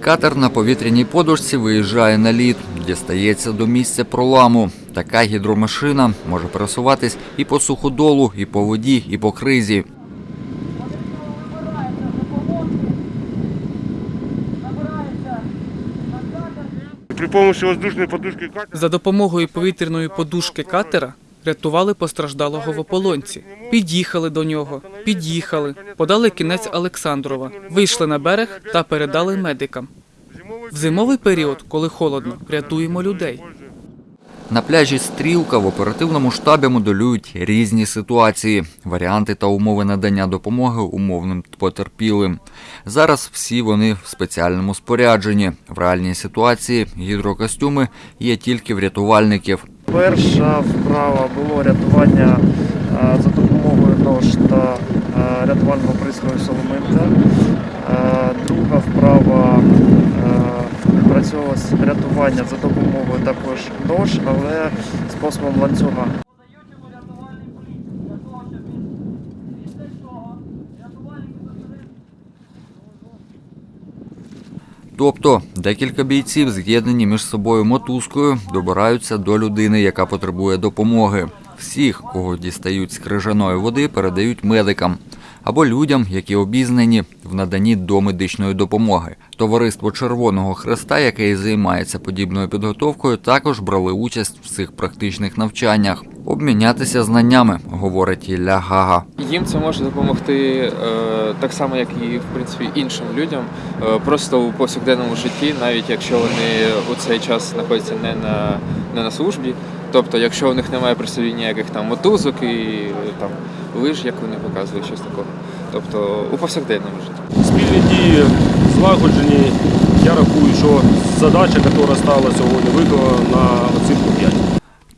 Катер на повітряній подушці виїжджає на лід, дістається до місця проламу. Така гідромашина може пересуватись і по суходолу, і по воді, і по кризі. При помощи воздушной подушки катера За допомогою повітряної подушки катера рятували постраждалого в ополонці. Під'їхали до нього, під'їхали, подали кінець Олександрова, вийшли на берег та передали медикам. В зимовий період, коли холодно, рятуємо людей. На пляжі Стрілка в оперативному штабі моделюють різні ситуації, варіанти та умови надання допомоги умовним потерпілим. Зараз всі вони в спеціальному спорядженні. В реальній ситуації гідрокостюми є тільки в рятувальників. Перша вправа було рятування е, за допомогою нож та е, рятувального пристрою Соломинка. Е, Друга вправа е, рятування за допомогою також нож, але способом ланцюга. Тобто декілька бійців, з'єднані між собою мотузкою, добираються до людини, яка потребує допомоги. Всіх, кого дістають з крижаної води, передають медикам або людям, які обізнані в наданні домедичної допомоги. Товариство Червоного Хреста, яке і займається подібною підготовкою, також брали участь в цих практичних навчаннях. Обмінятися знаннями, говорить Ілля Гага. Їм це може допомогти е, так само, як і в принципі іншим людям, е, просто у повсякденному житті, навіть якщо вони у цей час знаходяться не на, не на службі. Тобто, якщо у них немає при собі ніяких там мотузок і там лиж, як вони показують, щось такого. Тобто у повсякденному житті. спільні дії злагоджені. Я рахую, що задача, яка стала сьогодні, виконана на оцінку 5.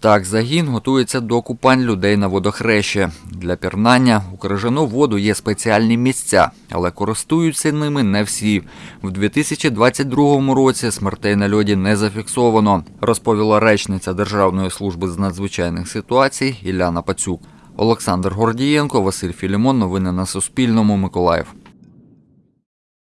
Так, загін готується до купань людей на водохрещі. Для пірнання у крижану воду є спеціальні місця, але користуються ними не всі. В 2022 році смертей на льоді не зафіксовано, розповіла речниця Державної служби з надзвичайних ситуацій Іляна Пацюк. Олександр Гордієнко, Василь Філімон. Новини на Суспільному. Миколаїв.